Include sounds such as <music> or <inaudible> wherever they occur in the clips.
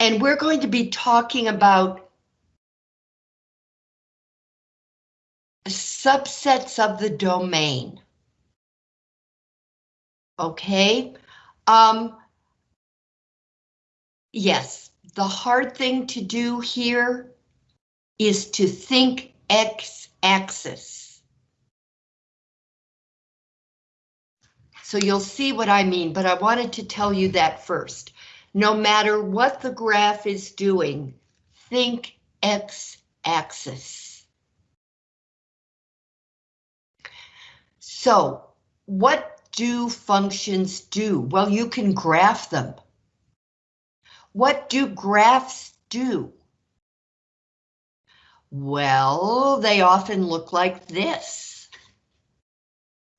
And we're going to be talking about subsets of the domain. Okay, um, yes, the hard thing to do here is to think x-axis. So you'll see what I mean, but I wanted to tell you that first. No matter what the graph is doing, think x-axis. So what do functions do? Well, you can graph them. What do graphs do? Well, they often look like this.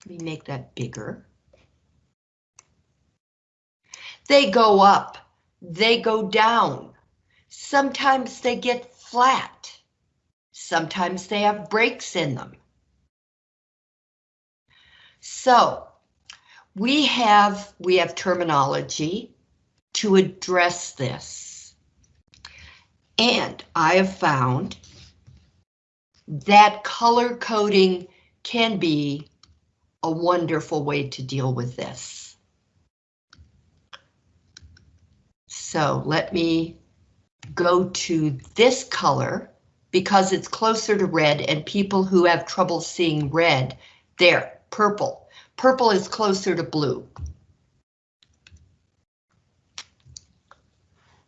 Let me make that bigger. They go up, they go down. Sometimes they get flat. Sometimes they have breaks in them. So we have we have terminology to address this. And I have found that color coding can be a wonderful way to deal with this. So let me go to this color because it's closer to red and people who have trouble seeing red, there, purple. Purple is closer to blue.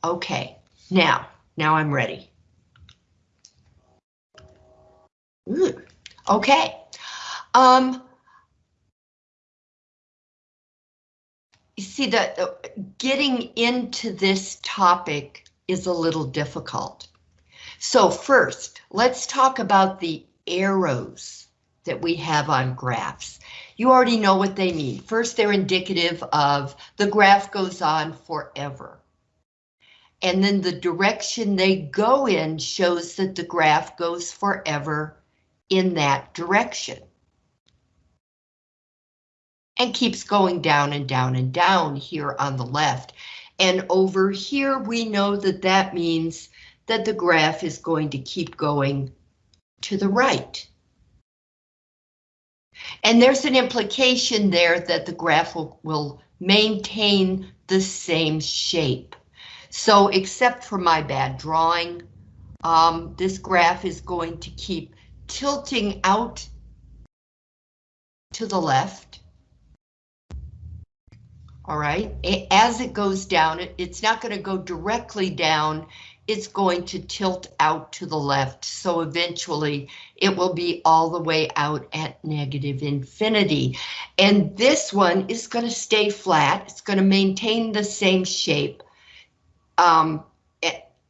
Okay, now, now I'm ready. Ooh, okay. Um, you see that getting into this topic is a little difficult. So first, let's talk about the arrows that we have on graphs. You already know what they mean. First, they're indicative of the graph goes on forever. And then the direction they go in shows that the graph goes forever in that direction. And keeps going down and down and down here on the left. And over here, we know that that means that the graph is going to keep going to the right. And there's an implication there that the graph will, will maintain the same shape. So except for my bad drawing, um, this graph is going to keep tilting out to the left. All right, as it goes down, it, it's not going to go directly down. It's going to tilt out to the left. So eventually it will be all the way out at negative infinity. And this one is going to stay flat. It's going to maintain the same shape. Um,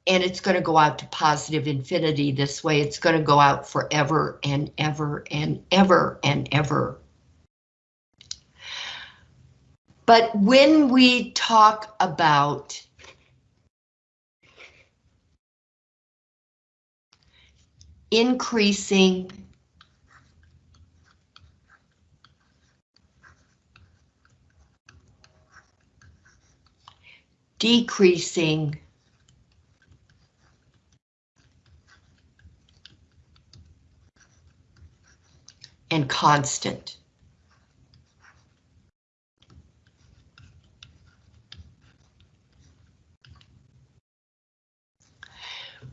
and it's going to go out to positive infinity this way. It's going to go out forever and ever and ever and ever. But when we talk about increasing decreasing and constant.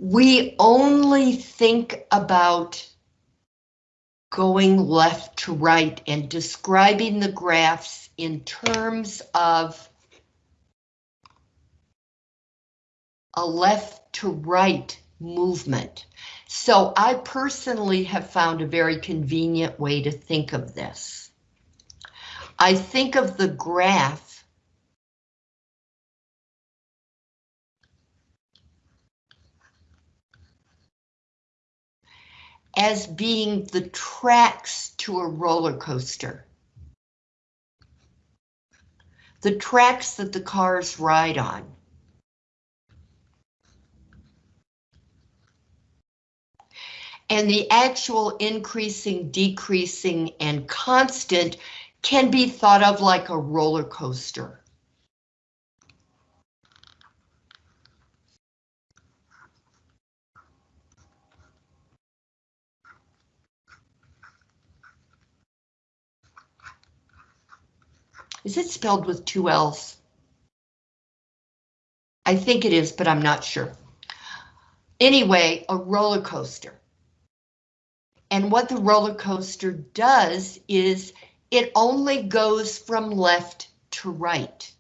We only think about going left to right and describing the graphs in terms of a left to right movement. So I personally have found a very convenient way to think of this. I think of the graph as being the tracks to a roller coaster. The tracks that the cars ride on. and the actual increasing, decreasing, and constant can be thought of like a roller coaster. Is it spelled with two L's? I think it is, but I'm not sure. Anyway, a roller coaster. And what the roller coaster does is it only goes from left to right.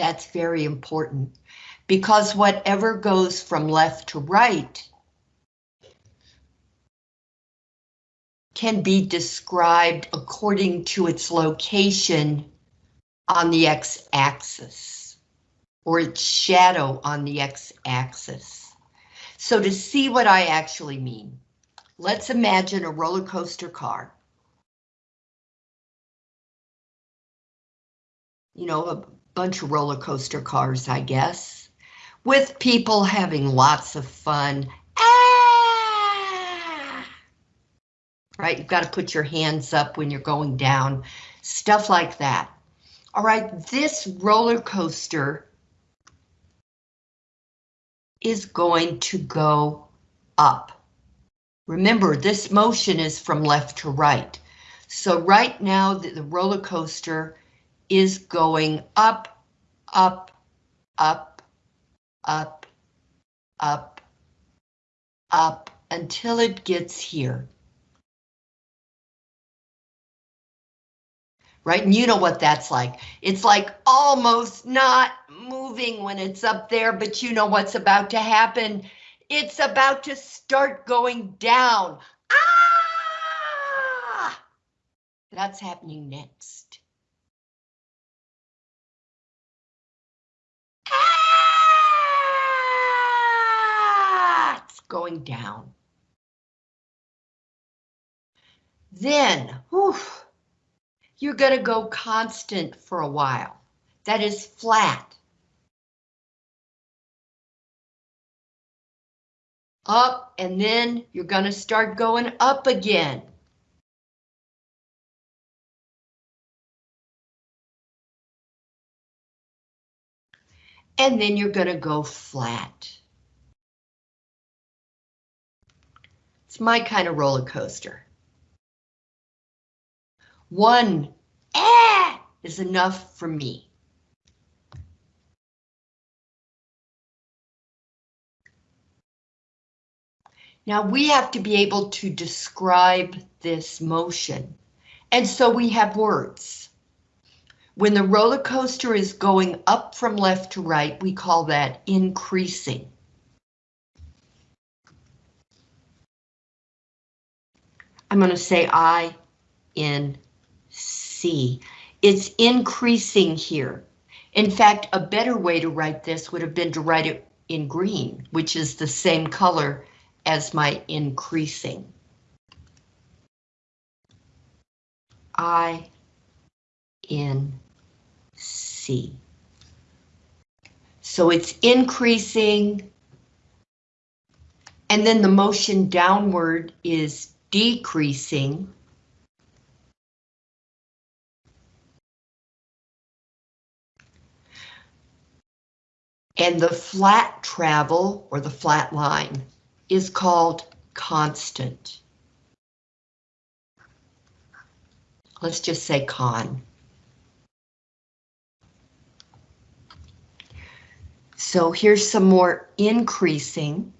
That's very important because whatever goes from left to right can be described according to its location on the x-axis or its shadow on the x-axis. So to see what I actually mean, let's imagine a roller coaster car. You know, a bunch of roller coaster cars, I guess, with people having lots of fun. Ah! Right, you've got to put your hands up when you're going down, stuff like that. All right, this roller coaster is going to go up. Remember, this motion is from left to right. So right now, the, the roller coaster is going up, up, up, up, up, up until it gets here. Right, and you know what that's like. It's like almost not moving when it's up there, but you know what's about to happen. It's about to start going down. Ah! That's happening next. Going down. Then, whew, you're going to go constant for a while. That is flat. Up, and then you're going to start going up again. And then you're going to go flat. My kind of roller coaster. One eh, is enough for me. Now we have to be able to describe this motion. And so we have words. When the roller coaster is going up from left to right, we call that increasing. I'm going to say I in C. It's increasing here. In fact, a better way to write this would have been to write it in green, which is the same color as my increasing. I in C. So it's increasing. And then the motion downward is decreasing and the flat travel or the flat line is called constant. Let's just say con. So here's some more increasing.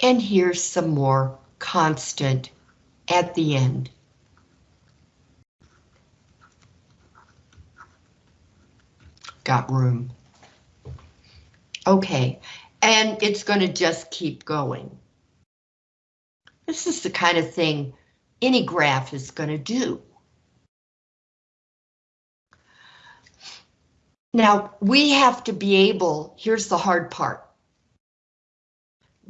And here's some more constant at the end. Got room. Okay, and it's going to just keep going. This is the kind of thing any graph is going to do. Now, we have to be able, here's the hard part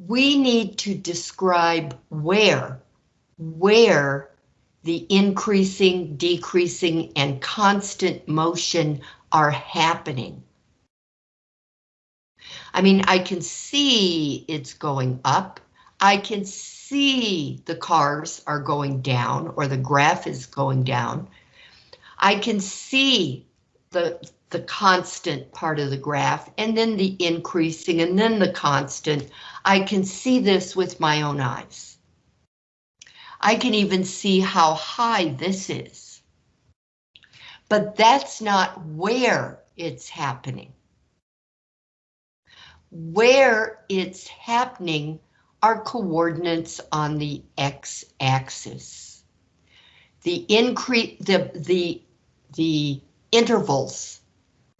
we need to describe where, where the increasing, decreasing, and constant motion are happening. I mean, I can see it's going up. I can see the cars are going down or the graph is going down. I can see the, the constant part of the graph and then the increasing and then the constant. I can see this with my own eyes. I can even see how high this is. But that's not where it's happening. Where it's happening are coordinates on the x-axis. The increase, the, the, the intervals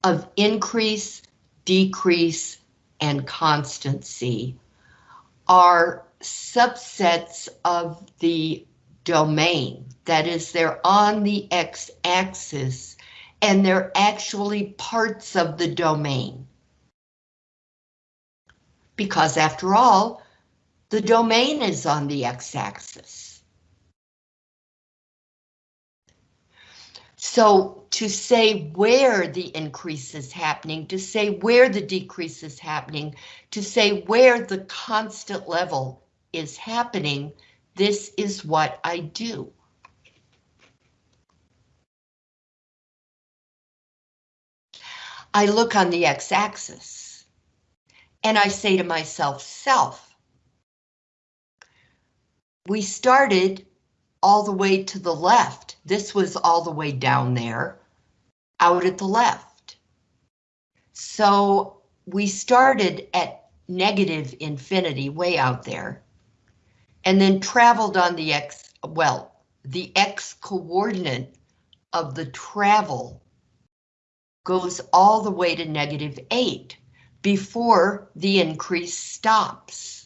of increase, decrease, and constancy are subsets of the domain. That is, they're on the x-axis and they're actually parts of the domain. Because after all, the domain is on the x-axis. So to say where the increase is happening, to say where the decrease is happening, to say where the constant level is happening, this is what I do. I look on the x-axis and I say to myself, self, we started all the way to the left. This was all the way down there, out at the left. So we started at negative infinity, way out there, and then traveled on the x, well, the x coordinate of the travel goes all the way to negative 8 before the increase stops.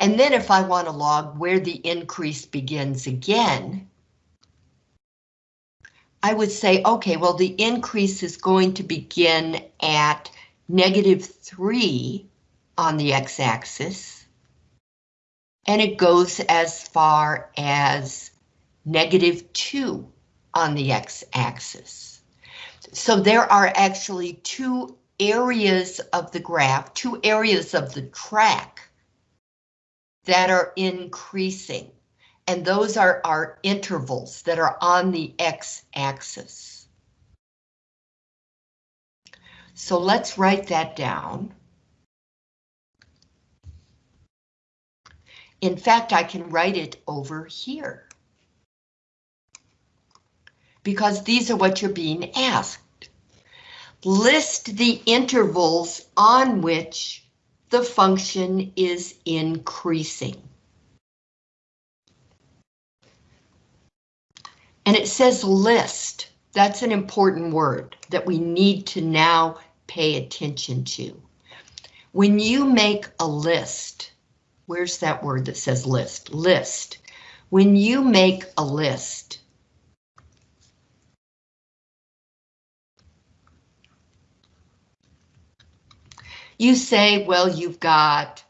And then if I want to log where the increase begins again, I would say, okay, well, the increase is going to begin at negative 3 on the x-axis, and it goes as far as negative 2 on the x-axis. So there are actually two areas of the graph, two areas of the track that are increasing. And those are our intervals that are on the x-axis. So let's write that down. In fact, I can write it over here. Because these are what you're being asked. List the intervals on which the function is increasing. And it says list. That's an important word that we need to now pay attention to. When you make a list, where's that word that says list? List. When you make a list, You say, well, you've got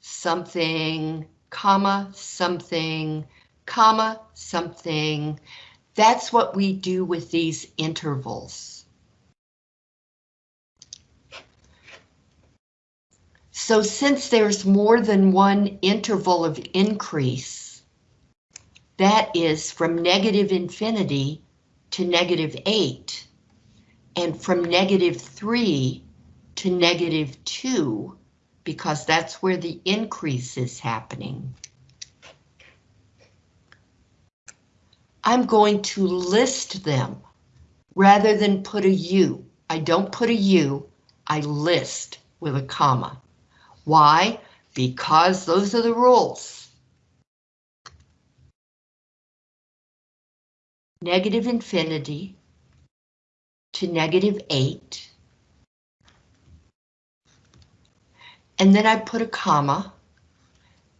something, comma, something, comma, something. That's what we do with these intervals. So since there's more than one interval of increase, that is from negative infinity to negative 8, and from negative 3 to negative 2 because that's where the increase is happening. I'm going to list them rather than put a U. I don't put a U, I list with a comma. Why? Because those are the rules. Negative infinity to negative 8 and then I put a comma,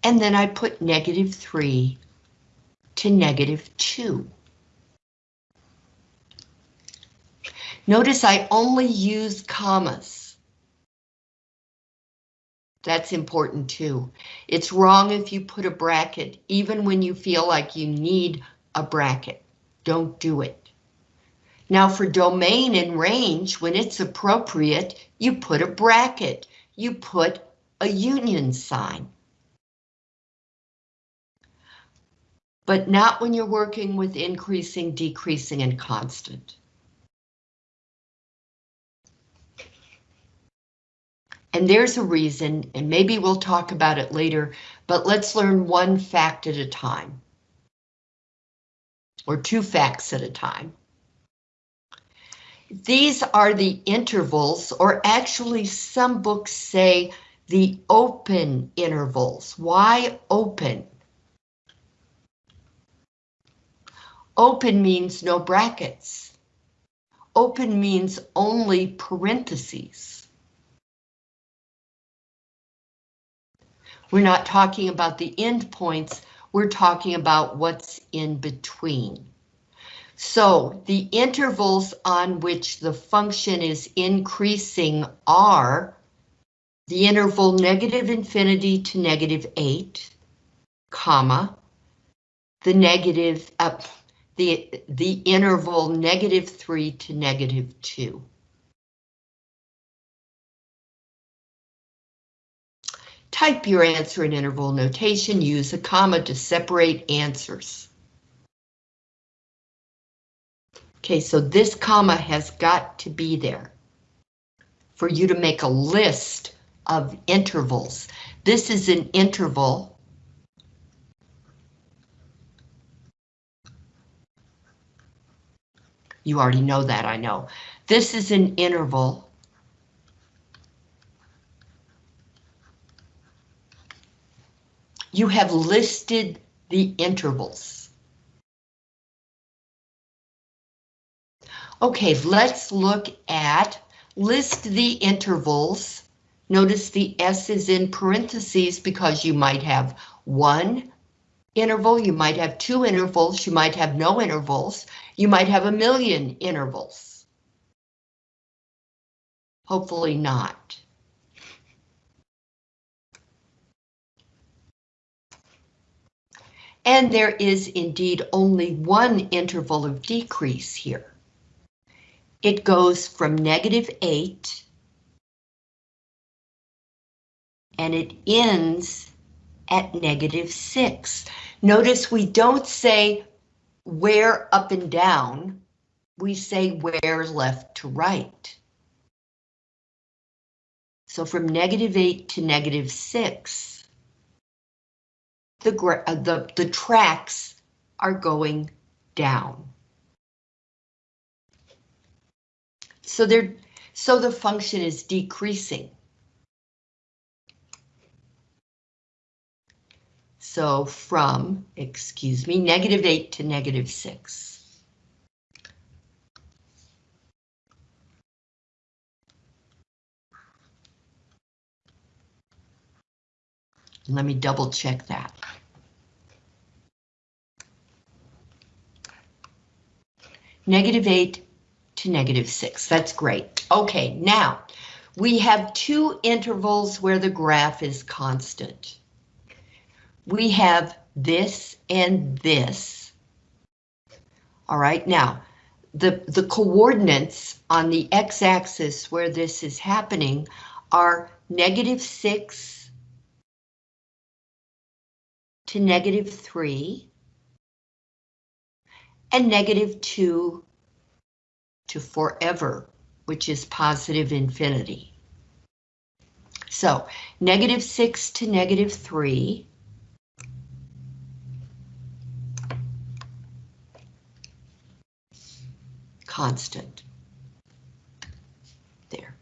and then I put negative 3 to negative 2. Notice I only use commas. That's important too. It's wrong if you put a bracket, even when you feel like you need a bracket. Don't do it. Now for domain and range, when it's appropriate, you put a bracket, you put a union sign. But not when you're working with increasing, decreasing, and constant. And there's a reason, and maybe we'll talk about it later, but let's learn one fact at a time. Or two facts at a time. These are the intervals, or actually some books say the open intervals. Why open? Open means no brackets. Open means only parentheses. We're not talking about the endpoints, we're talking about what's in between. So the intervals on which the function is increasing are the interval negative infinity to negative 8, comma, the negative, uh, the, the interval negative 3 to negative 2. Type your answer in interval notation, use a comma to separate answers. Okay, so this comma has got to be there for you to make a list of intervals. This is an interval. You already know that, I know. This is an interval. You have listed the intervals. Okay, let's look at list the intervals. Notice the S is in parentheses because you might have one interval, you might have two intervals, you might have no intervals, you might have a million intervals. Hopefully not. And there is indeed only one interval of decrease here it goes from negative 8 and it ends at negative 6. Notice we don't say where up and down, we say where left to right. So from negative 8 to negative 6, the, uh, the, the tracks are going down. So they're so the function is decreasing. So from, excuse me, negative 8 to negative 6. Let me double check that. Negative 8 to negative 6. That's great. Okay, now we have two intervals where the graph is constant. We have this and this. All right, now the, the coordinates on the x-axis where this is happening are negative 6 to negative 3 and negative 2 to forever, which is positive infinity. So negative 6 to negative 3. Constant. There.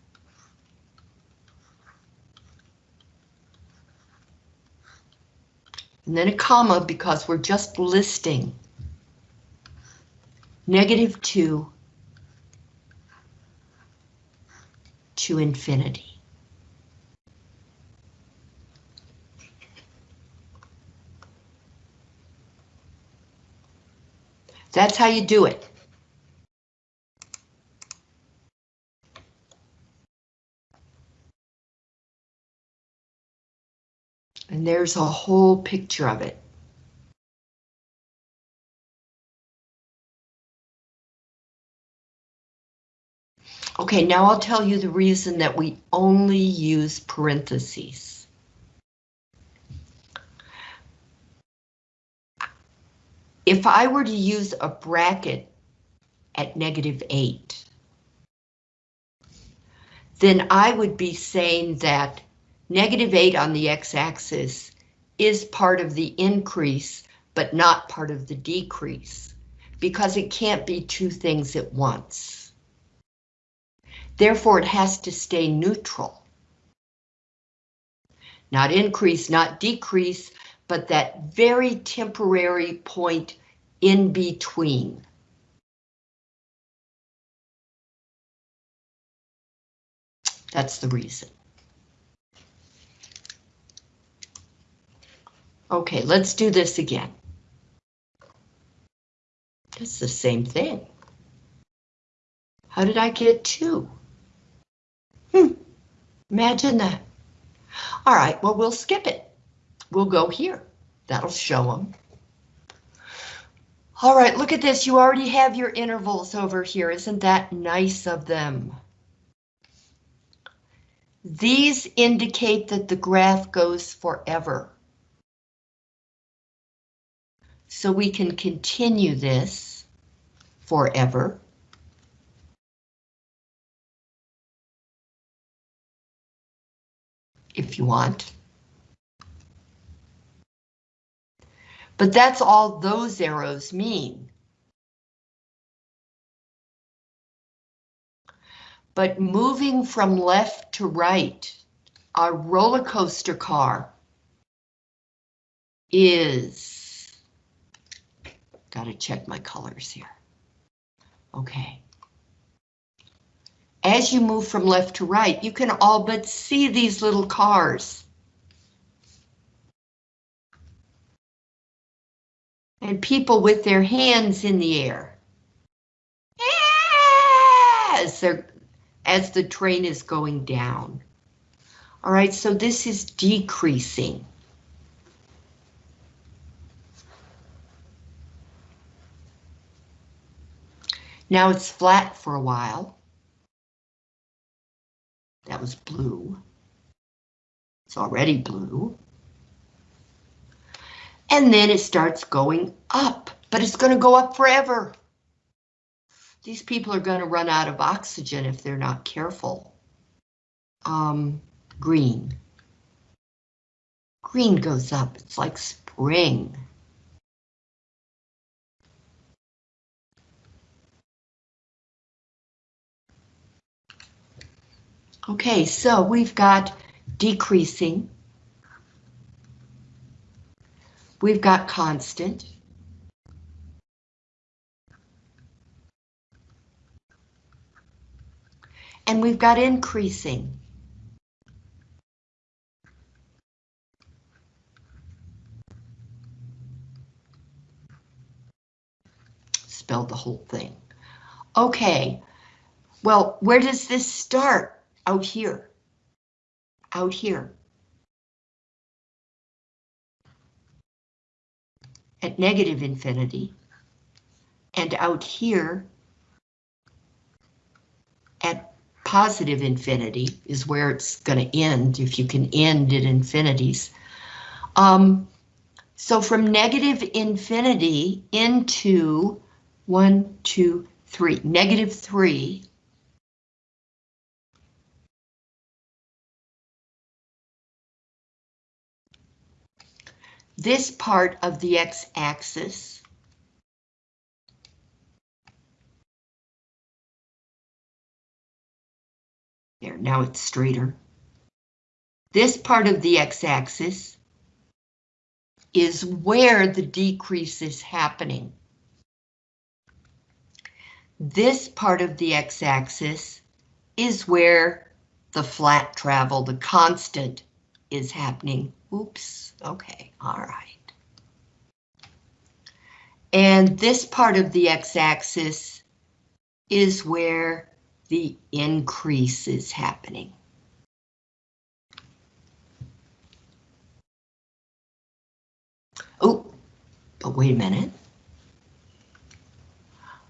And then a comma because we're just listing. Negative 2 to infinity. That's how you do it. And there's a whole picture of it. Okay, now I'll tell you the reason that we only use parentheses. If I were to use a bracket at negative 8, then I would be saying that negative 8 on the x-axis is part of the increase, but not part of the decrease, because it can't be two things at once. Therefore, it has to stay neutral. Not increase, not decrease, but that very temporary point in between. That's the reason. Okay, let's do this again. It's the same thing. How did I get two? Imagine that. All right, well, we'll skip it. We'll go here. That'll show them. All right, look at this. You already have your intervals over here. Isn't that nice of them? These indicate that the graph goes forever. So we can continue this forever. If you want. But that's all those arrows mean. But moving from left to right, our roller coaster car is, gotta check my colors here. Okay. As you move from left to right, you can all but see these little cars. And people with their hands in the air. As as the train is going down. All right, so this is decreasing. Now it's flat for a while. That was blue. It's already blue. And then it starts going up, but it's going to go up forever. These people are going to run out of oxygen if they're not careful. Um, green. Green goes up, it's like spring. Okay, so we've got decreasing. We've got constant. and we've got increasing. Spelled the whole thing. Okay, well, where does this start? Out here. Out here. At negative infinity. And out here at positive infinity is where it's going to end, if you can end at infinities. Um, so from negative infinity into one, two, three, negative three, this part of the x-axis There, now it's straighter. This part of the x-axis is where the decrease is happening. This part of the x-axis is where the flat travel, the constant, is happening. Oops, okay, all right. And this part of the x-axis is where the increase is happening. Oh, but wait a minute.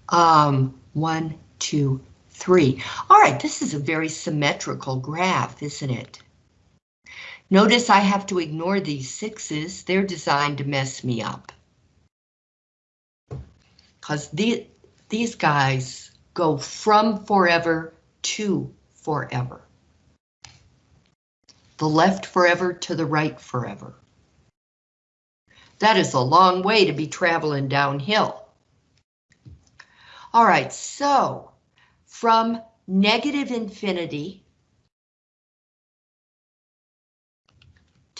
Um, one, two, 3. All right, this is a very symmetrical graph, isn't it? Notice I have to ignore these sixes. They're designed to mess me up. Because the, these guys go from forever to forever. The left forever to the right forever. That is a long way to be traveling downhill. All right, so from negative infinity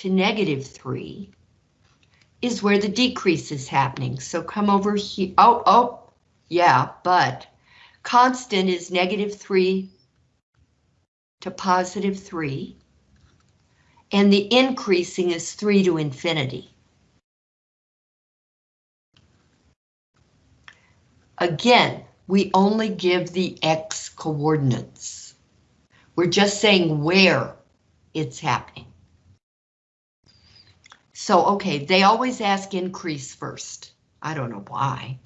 to negative 3 is where the decrease is happening. So come over here. Oh, oh, yeah, but constant is negative 3 to positive 3. And the increasing is 3 to infinity. Again, we only give the x coordinates. We're just saying where it's happening. So, okay, they always ask increase first. I don't know why.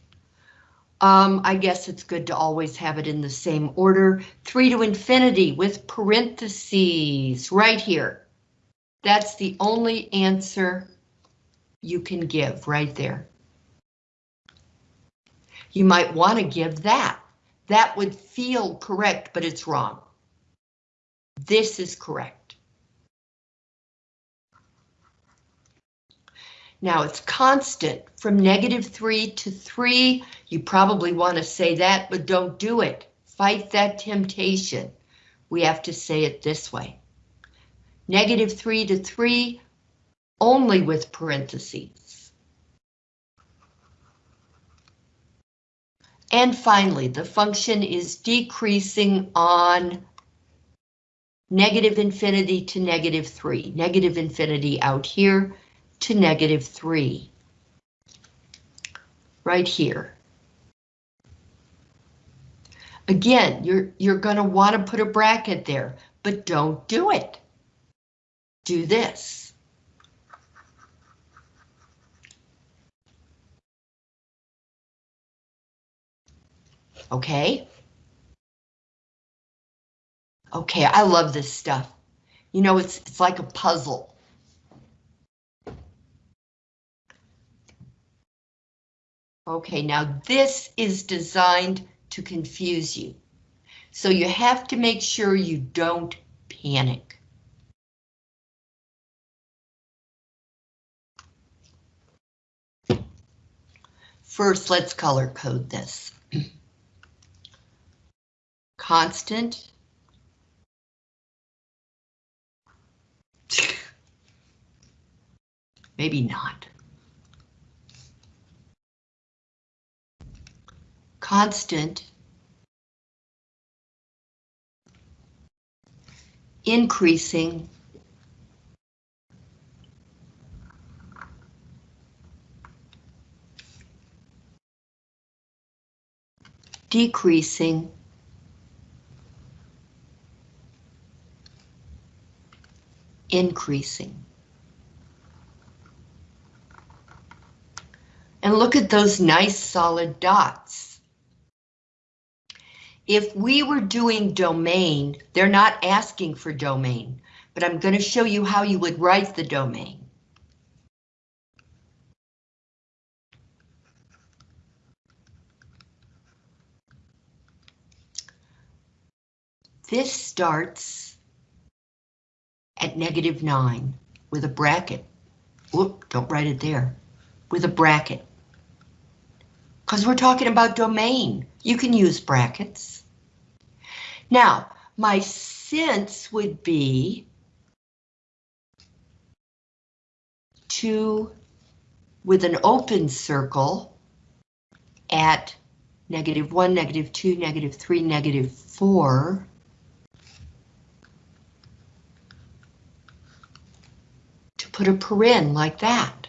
Um, I guess it's good to always have it in the same order. 3 to infinity with parentheses right here. That's the only answer you can give right there. You might want to give that. That would feel correct, but it's wrong. This is correct. Now it's constant from negative 3 to 3. You probably want to say that, but don't do it. Fight that temptation. We have to say it this way. Negative 3 to 3, only with parentheses. And finally, the function is decreasing on negative infinity to negative 3. Negative infinity out here, to negative 3. Right here. Again, you're, you're going to want to put a bracket there, but don't do it. Do this. Okay? Okay, I love this stuff. You know, it's, it's like a puzzle. Okay, now this is designed to confuse you. So you have to make sure you don't panic. First, let's color code this. <clears throat> Constant. <laughs> Maybe not. Constant increasing decreasing increasing. And look at those nice solid dots. If we were doing domain, they're not asking for domain, but I'm going to show you how you would write the domain. This starts at negative 9 with a bracket. Whoop, don't write it there. With a bracket. Because we're talking about domain. You can use brackets. Now, my sense would be to, with an open circle at negative 1, negative 2, negative 3, negative 4, to put a paren like that.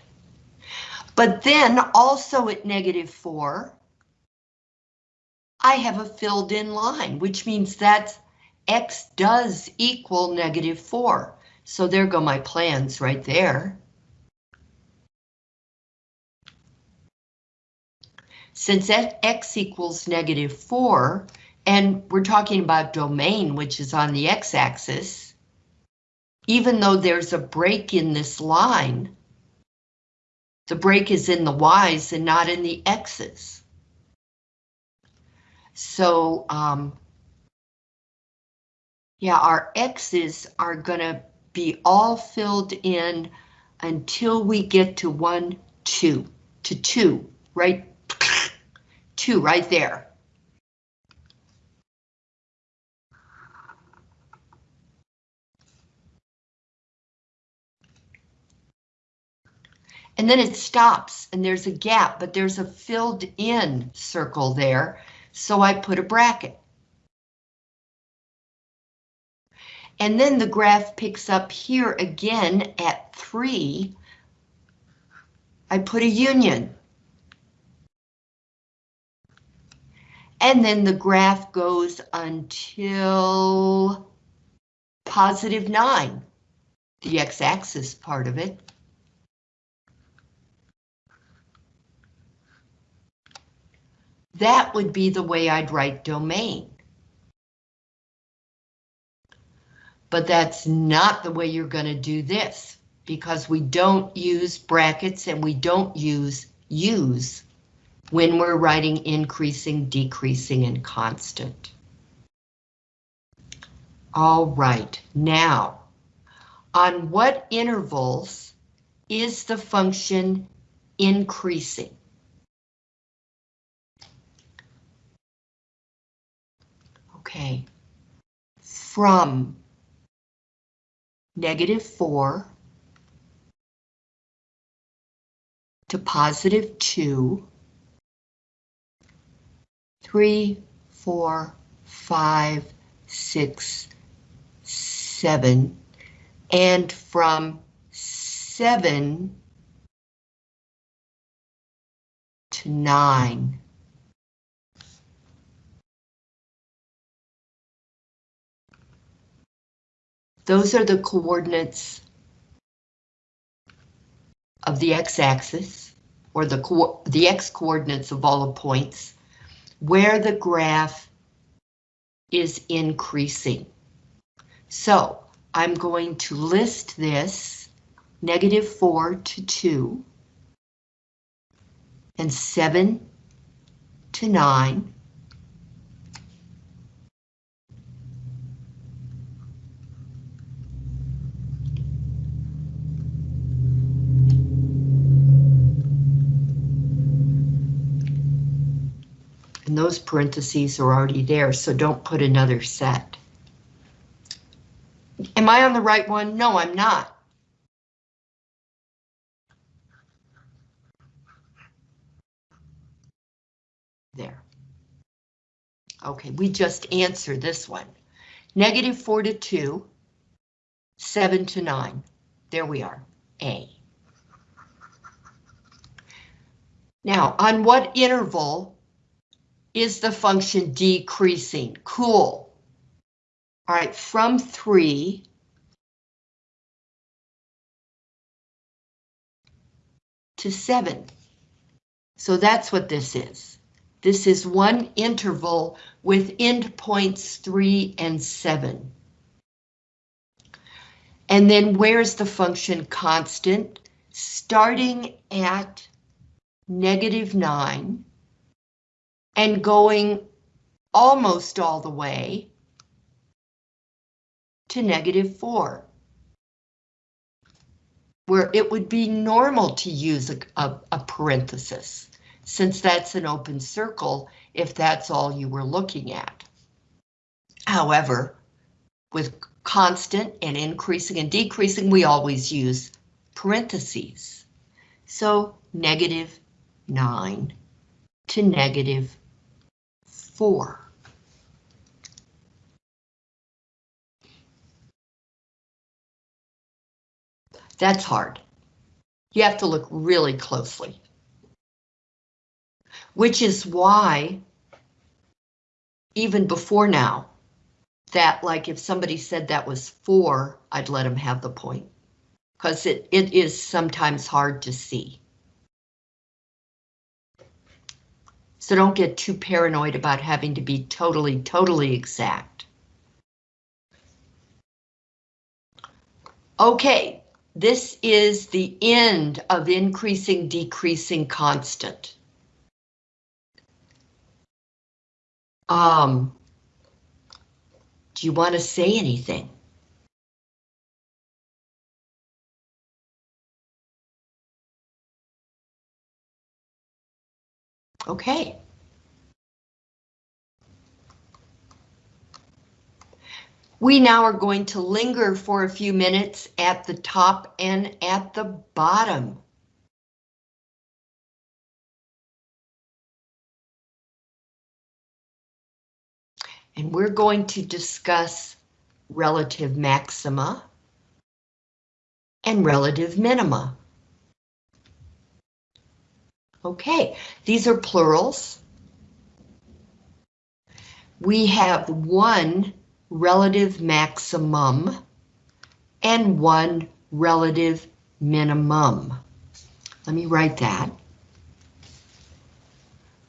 But then also at negative 4, I have a filled in line, which means that X does equal negative 4. So there go my plans right there. Since X equals negative 4, And we're talking about domain, which is on the x-axis. Even though there's a break in this line, the break is in the y's and not in the x's. So, um, yeah, our x's are gonna be all filled in until we get to one, two, to two, right? <clears throat> Two right there. And then it stops and there's a gap, but there's a filled in circle there. So I put a bracket. And then the graph picks up here again at three. I put a union. And then the graph goes until positive nine, the x-axis part of it. That would be the way I'd write domain. But that's not the way you're going to do this because we don't use brackets and we don't use use when we're writing increasing, decreasing, and constant. All right, now, on what intervals is the function increasing? Okay, from negative 4 to positive 2, 3, 4, 5, 6, 7, and from 7 to 9. Those are the coordinates of the x-axis, or the, the x-coordinates of all the points, where the graph is increasing. So I'm going to list this negative 4 to 2 and 7 to 9 Those parentheses are already there, so don't put another set. Am I on the right one? No, I'm not. There. Okay, we just answer this one. Negative 4 to 2, 7 to 9. There we are, A. Now, on what interval is the function decreasing? Cool. All right, from 3 to 7. So that's what this is. This is one interval with endpoints 3 and 7. And then where's the function constant? Starting at negative 9 and going almost all the way to negative 4, where it would be normal to use a, a, a, parenthesis, since that's an open circle if that's all you were looking at. However, with constant and increasing and decreasing, we always use parentheses. So negative 9 to negative 4. That's hard. You have to look really closely. Which is why, even before now, that like if somebody said that was 4, I'd let them have the point. Because it, it is sometimes hard to see. So don't get too paranoid about having to be totally, totally exact. Okay, this is the end of increasing, decreasing constant. Um, do you want to say anything? Okay. We now are going to linger for a few minutes at the top and at the bottom. And we're going to discuss relative maxima and relative minima. Okay, these are plurals. We have one relative maximum and one relative minimum. Let me write that.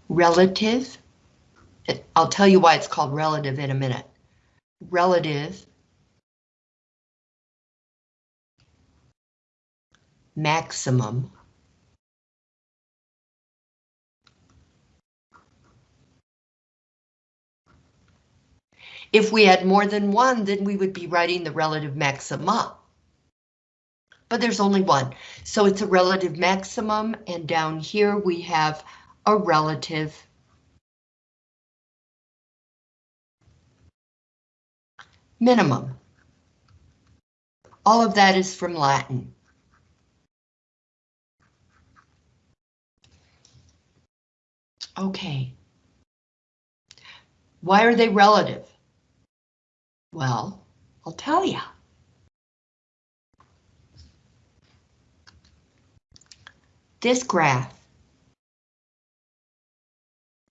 Relative, I'll tell you why it's called relative in a minute. Relative maximum If we had more than one, then we would be writing the relative maxima. But there's only one, so it's a relative maximum, and down here we have a relative minimum. All of that is from Latin. Okay. Why are they relative? Well, I'll tell you. This graph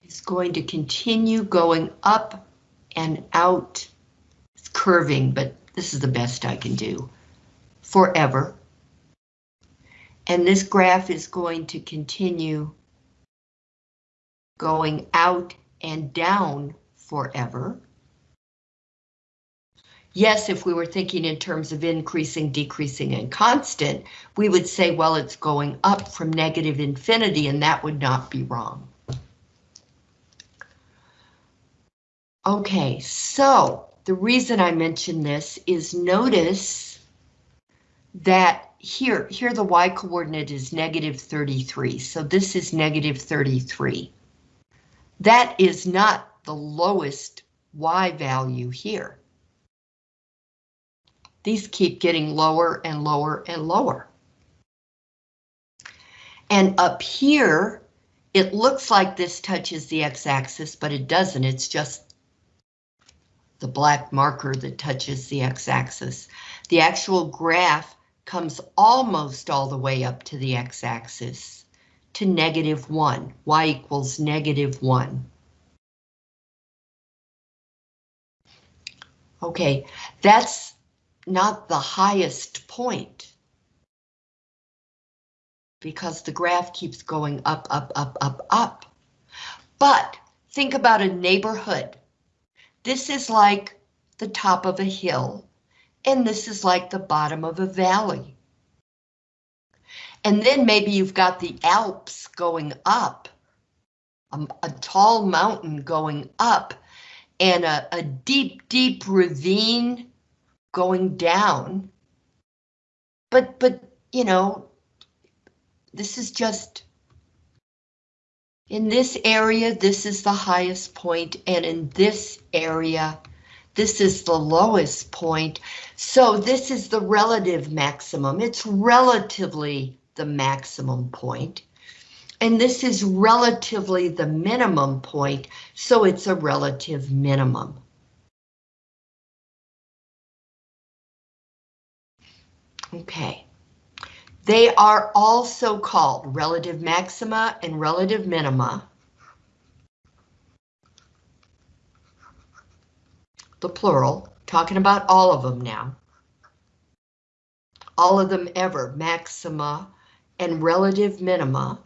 is going to continue going up and out. It's curving, but this is the best I can do. Forever. And this graph is going to continue going out and down forever. Yes, if we were thinking in terms of increasing, decreasing, and constant, we would say, well, it's going up from negative infinity, and that would not be wrong. Okay, so the reason I mention this is notice that here, here the y coordinate is negative 33, so this is negative 33. That is not the lowest y value here these keep getting lower and lower and lower. And up here, it looks like this touches the x-axis, but it doesn't. It's just the black marker that touches the x-axis. The actual graph comes almost all the way up to the x-axis to negative 1, y equals negative 1. Okay, that's not the highest point. Because the graph keeps going up, up, up, up, up. But think about a neighborhood. This is like the top of a hill, and this is like the bottom of a valley. And then maybe you've got the Alps going up, a, a tall mountain going up, and a, a deep, deep ravine going down. But, but, you know, this is just, in this area, this is the highest point, and in this area, this is the lowest point. So this is the relative maximum. It's relatively the maximum point. And this is relatively the minimum point, so it's a relative minimum. Okay. They are also called relative maxima and relative minima. The plural, talking about all of them now. All of them ever, maxima and relative minima.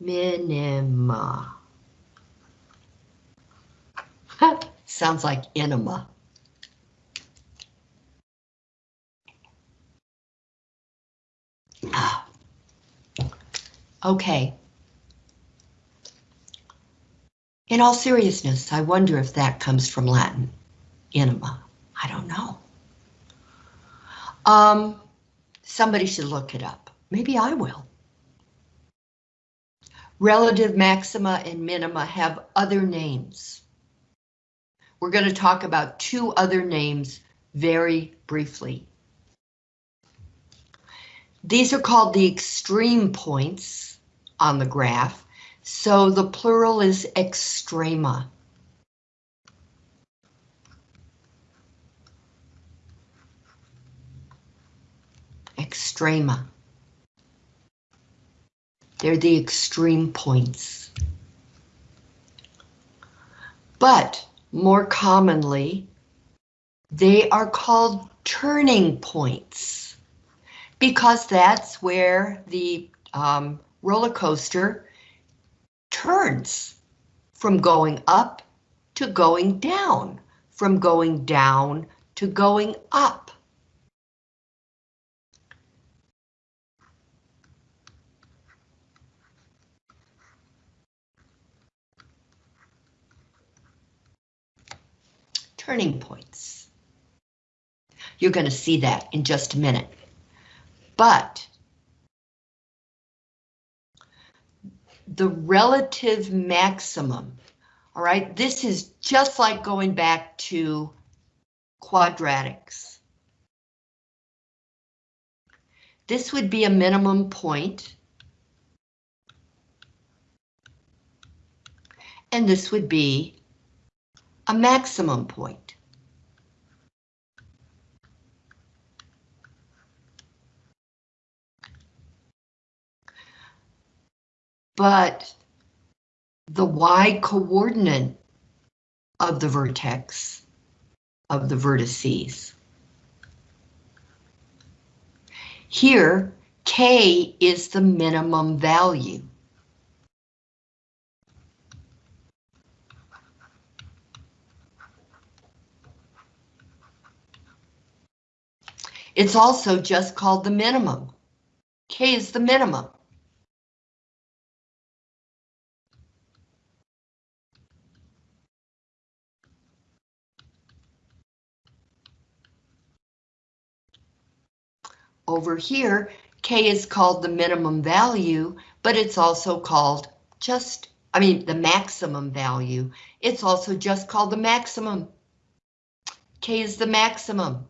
Minima. <laughs> Sounds like enema. Ah. Okay. In all seriousness, I wonder if that comes from Latin, enema. I don't know. Um, somebody should look it up. Maybe I will. Relative maxima and minima have other names. We're going to talk about two other names very briefly. These are called the extreme points on the graph, so the plural is extrema. Extrema. They're the extreme points. But more commonly, they are called turning points because that's where the um, roller coaster turns from going up to going down, from going down to going up. Turning points. You're going to see that in just a minute. But the relative maximum, all right, this is just like going back to quadratics. This would be a minimum point. And this would be a maximum point. but the y coordinate of the vertex of the vertices. Here, k is the minimum value. It's also just called the minimum. K is the minimum. Over here, K is called the minimum value, but it's also called just, I mean, the maximum value. It's also just called the maximum. K is the maximum.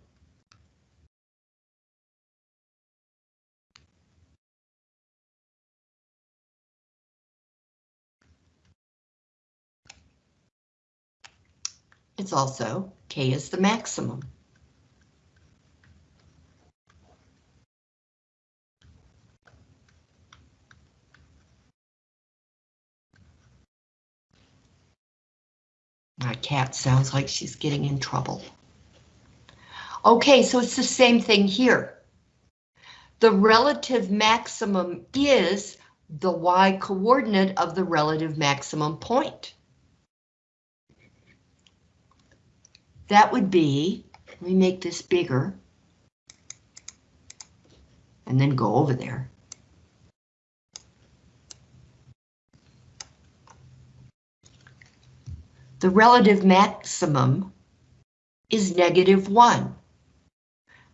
It's also K is the maximum. My cat sounds like she's getting in trouble. Okay, so it's the same thing here. The relative maximum is the y coordinate of the relative maximum point. That would be, let me make this bigger. And then go over there. the relative maximum is negative 1.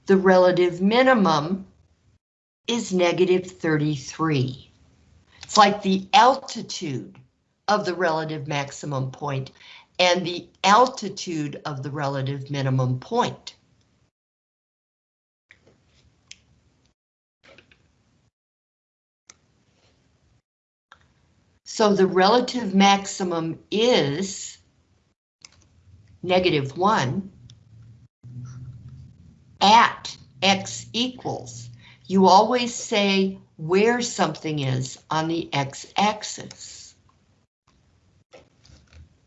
The relative minimum is negative 33. It's like the altitude of the relative maximum point and the altitude of the relative minimum point. So the relative maximum is negative 1 at x equals. You always say where something is on the x-axis.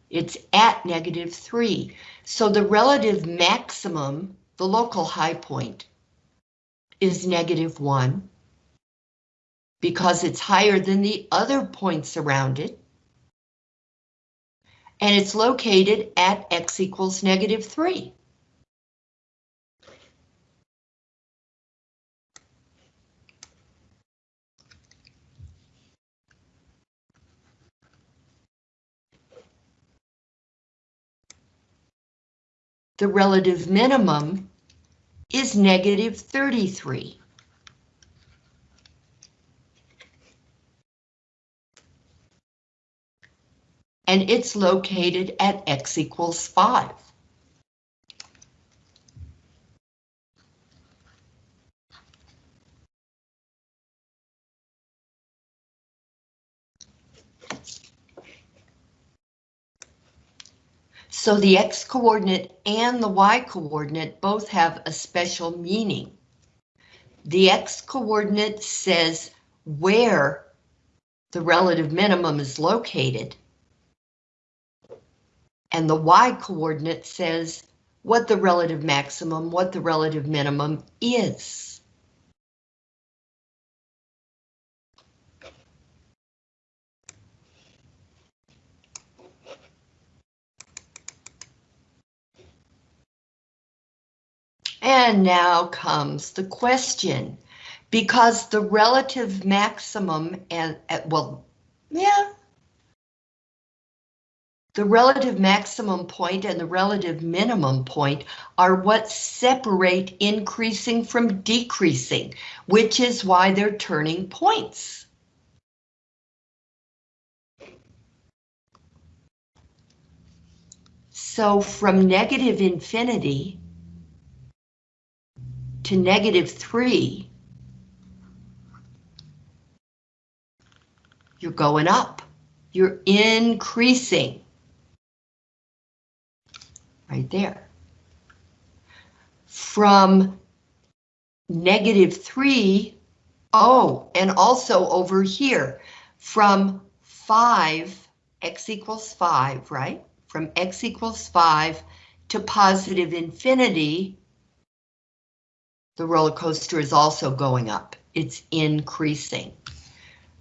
It's at negative 3. So the relative maximum, the local high point, is negative 1. because it's higher than the other points around it. And it's located at x equals negative 3. The relative minimum is negative 33. and it's located at x equals 5. So the x-coordinate and the y-coordinate both have a special meaning. The x-coordinate says where the relative minimum is located, and the y-coordinate says what the relative maximum, what the relative minimum is. And now comes the question, because the relative maximum and, well, yeah, the relative maximum point and the relative minimum point are what separate increasing from decreasing, which is why they're turning points. So from negative infinity to negative 3, you're going up. You're increasing right there. From negative 3, oh, and also over here, from 5, x equals 5, right? From x equals 5 to positive infinity, the roller coaster is also going up. It's increasing.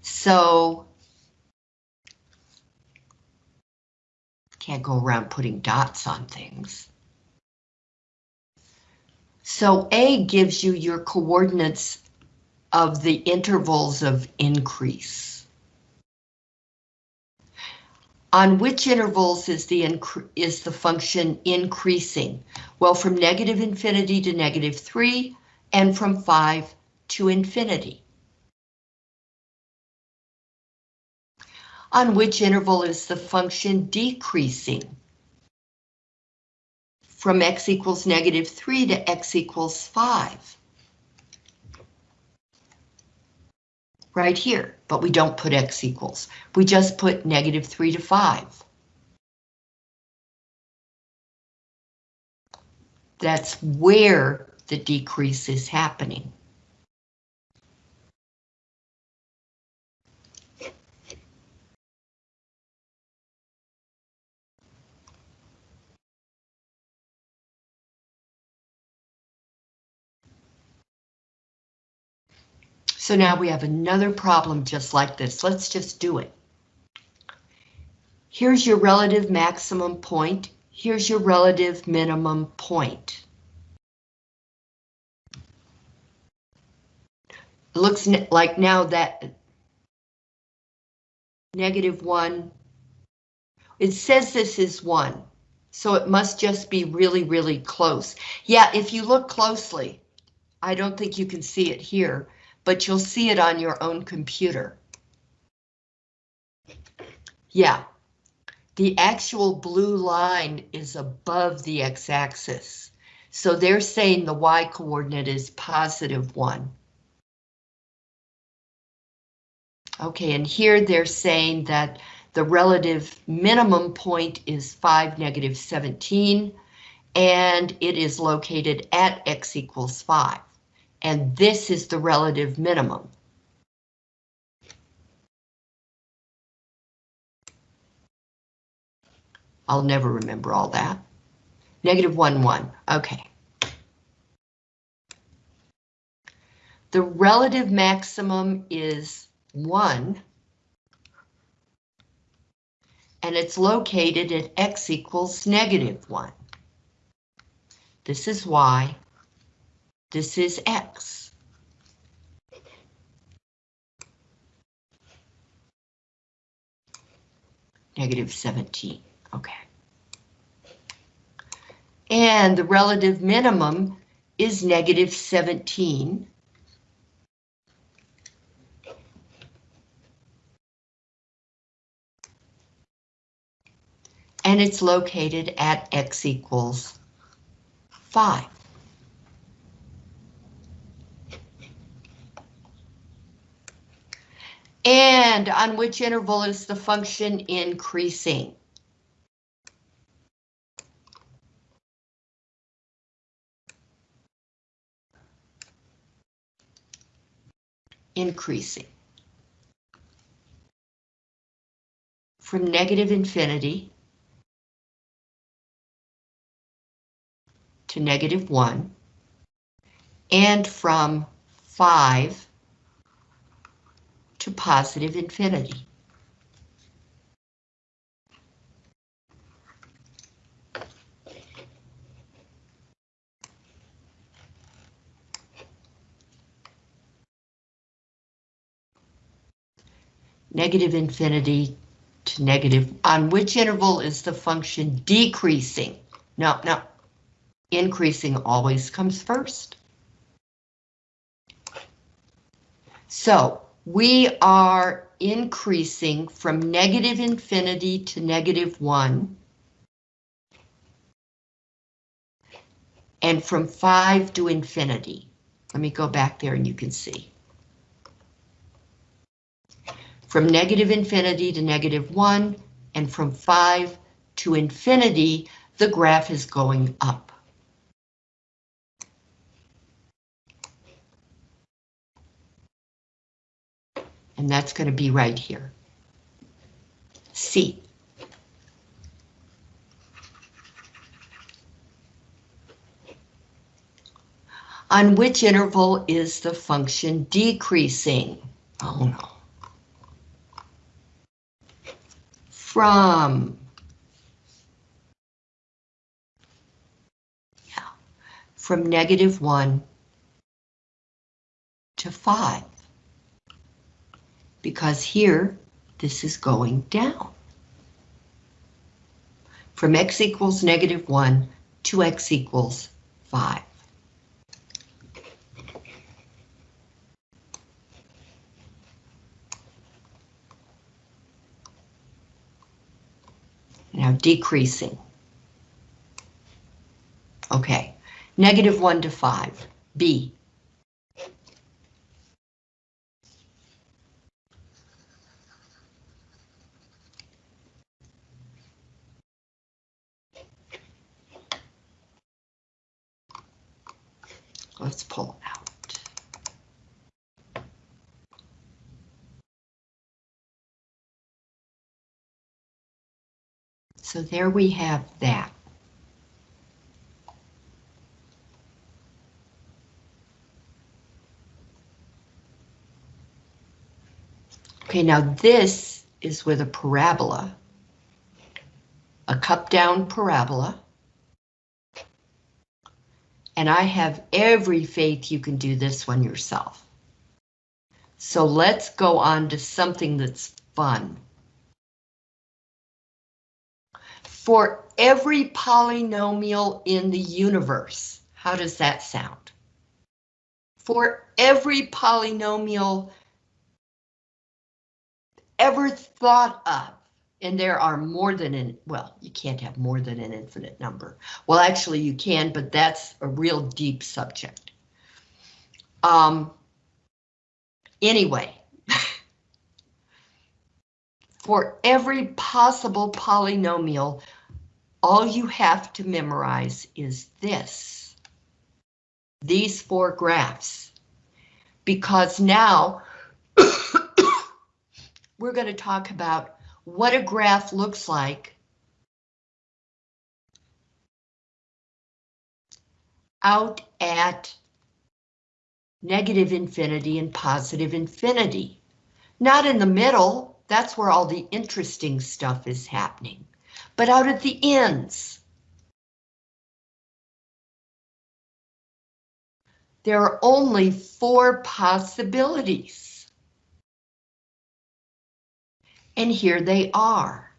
So Can't go around putting dots on things. So A gives you your coordinates of the intervals of increase. On which intervals is the is the function increasing? Well, from negative infinity to negative 3 and from 5 to infinity. on which interval is the function decreasing from x equals negative 3 to x equals 5. Right here, but we don't put x equals. We just put negative 3 to 5. That's where the decrease is happening. So now we have another problem just like this. Let's just do it. Here's your relative maximum point. Here's your relative minimum point. Looks like now that negative one, it says this is one, so it must just be really, really close. Yeah, if you look closely, I don't think you can see it here, but you'll see it on your own computer. Yeah, the actual blue line is above the x-axis. So they're saying the y-coordinate is positive 1. Okay, and here they're saying that the relative minimum point is 5, negative 17, and it is located at x equals 5 and this is the relative minimum. I'll never remember all that. Negative 1, 1, okay. The relative maximum is 1. And it's located at x equals negative 1. This is y. This is x. Negative 17, okay. And the relative minimum is negative 17. And it's located at x equals 5. And on which interval is the function increasing? Increasing. From negative infinity to negative 1 and from 5 to positive infinity. Negative infinity to negative, on which interval is the function decreasing? No, no, increasing always comes first. So we are increasing from negative infinity to negative 1. And from 5 to infinity. Let me go back there and you can see. From negative infinity to negative 1, and from 5 to infinity, the graph is going up. And that's going to be right here. C. On which interval is the function decreasing? Oh no. From. Yeah, from negative 1 to 5 because here this is going down. From x equals negative 1 to x equals 5. Now decreasing. Okay, negative 1 to 5, B. Let's pull out. So there we have that. Okay, now this is with a parabola, a cup down parabola. And I have every faith you can do this one yourself. So let's go on to something that's fun. For every polynomial in the universe, how does that sound? For every polynomial ever thought of, and there are more than an, well, you can't have more than an infinite number. Well, actually you can, but that's a real deep subject. Um, anyway, <laughs> for every possible polynomial, all you have to memorize is this. These four graphs. Because now <coughs> we're going to talk about what a graph looks like out at negative infinity and positive infinity. Not in the middle, that's where all the interesting stuff is happening, but out at the ends. There are only four possibilities. And here they are.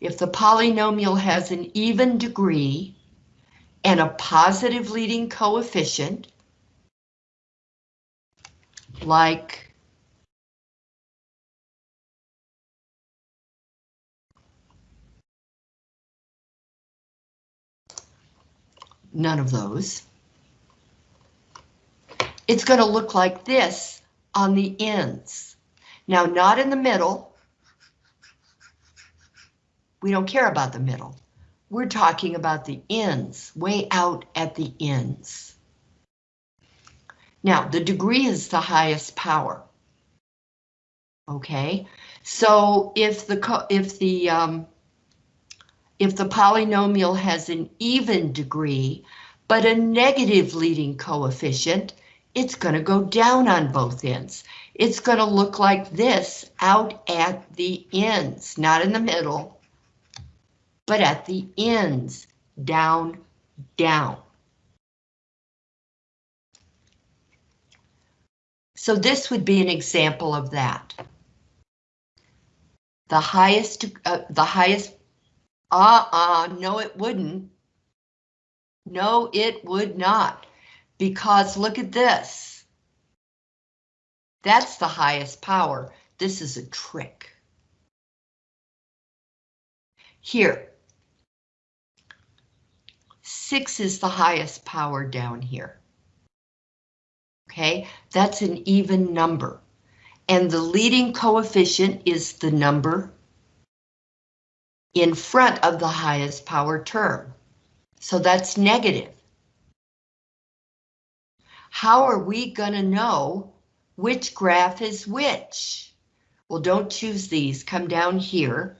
If the polynomial has an even degree and a positive leading coefficient, like none of those. It's going to look like this on the ends. Now, not in the middle. We don't care about the middle. We're talking about the ends, way out at the ends. Now, the degree is the highest power. Okay, so if the if the um, if the polynomial has an even degree, but a negative leading coefficient, it's going to go down on both ends. It's going to look like this out at the ends, not in the middle, but at the ends, down, down. So this would be an example of that. The highest, uh, the highest, uh-uh, no it wouldn't. No, it would not, because look at this. That's the highest power. This is a trick. Here, six is the highest power down here okay? That's an even number. And the leading coefficient is the number in front of the highest power term. So that's negative. How are we going to know which graph is which? Well, don't choose these. Come down here.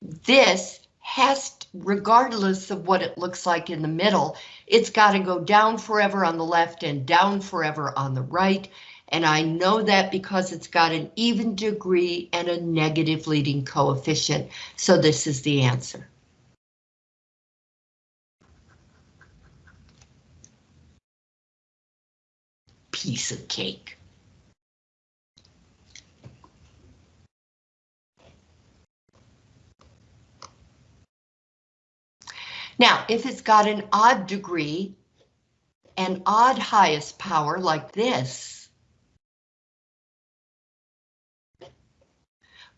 This has, regardless of what it looks like in the middle, it's got to go down forever on the left and down forever on the right. And I know that because it's got an even degree and a negative leading coefficient. So this is the answer. Piece of cake. Now, if it's got an odd degree, an odd highest power like this,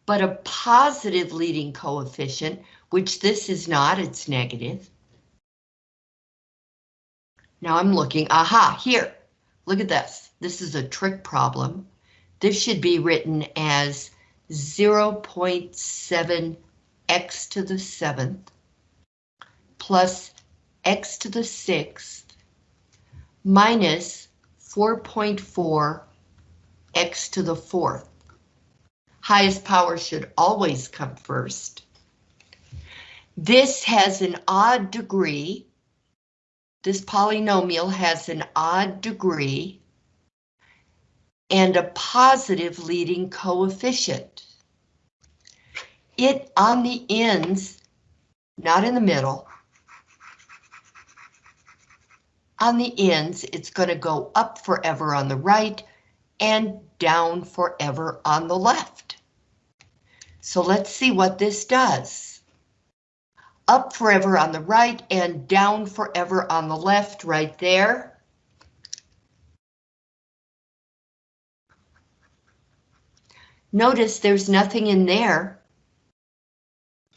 but a positive leading coefficient, which this is not, it's negative. Now I'm looking, aha, here, look at this. This is a trick problem. This should be written as 0.7 x to the seventh plus x to the sixth minus 4.4 x to the fourth. Highest power should always come first. This has an odd degree. This polynomial has an odd degree and a positive leading coefficient. It on the ends, not in the middle, on the ends, it's going to go up forever on the right and down forever on the left. So let's see what this does. Up forever on the right and down forever on the left right there. Notice there's nothing in there.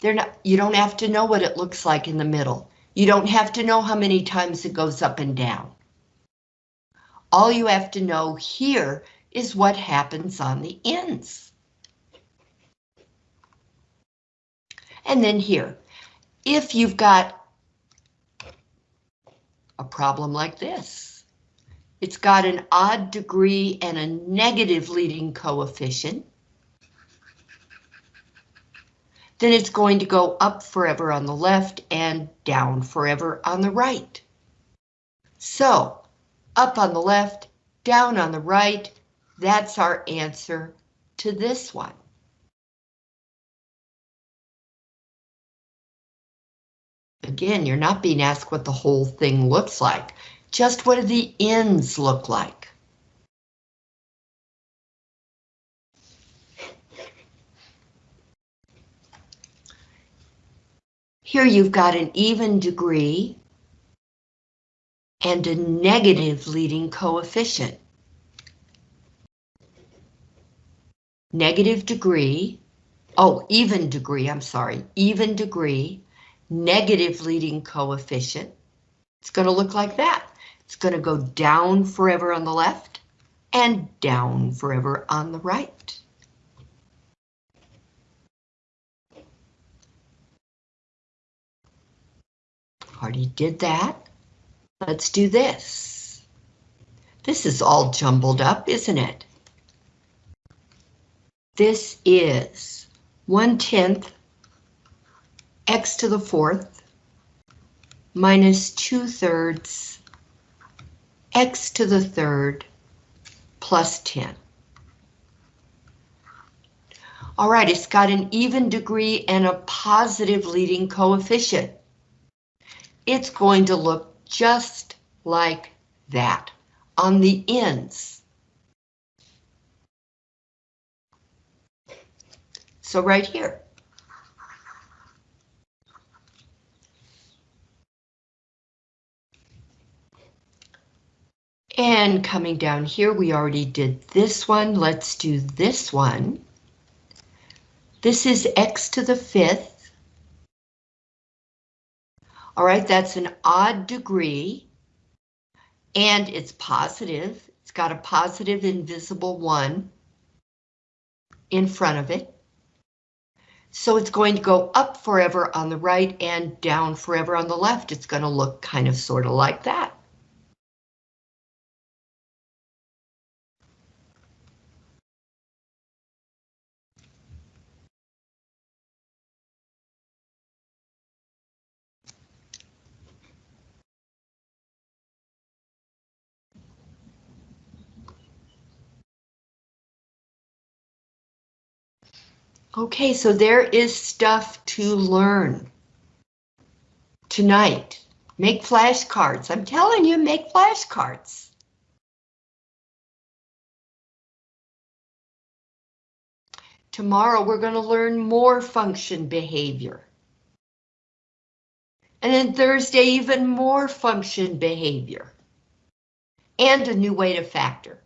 They're not, you don't have to know what it looks like in the middle. You don't have to know how many times it goes up and down. All you have to know here is what happens on the ends. And then here, if you've got a problem like this, it's got an odd degree and a negative leading coefficient, then it's going to go up forever on the left and down forever on the right. So, up on the left, down on the right, that's our answer to this one. Again, you're not being asked what the whole thing looks like, just what do the ends look like. Here you've got an even degree and a negative leading coefficient. Negative degree, oh, even degree, I'm sorry, even degree, negative leading coefficient. It's going to look like that. It's going to go down forever on the left and down forever on the right. Already did that. Let's do this. This is all jumbled up, isn't it? This is 1 tenth x to the fourth minus 2 thirds x to the third plus 10. All right, it's got an even degree and a positive leading coefficient it's going to look just like that on the ends. So right here. And coming down here, we already did this one. Let's do this one. This is x to the fifth all right, that's an odd degree. And it's positive. It's got a positive invisible one in front of it. So it's going to go up forever on the right and down forever on the left. It's going to look kind of sort of like that. Okay, so there is stuff to learn. Tonight, make flashcards. I'm telling you, make flashcards. Tomorrow, we're going to learn more function behavior. And then Thursday, even more function behavior. And a new way to factor.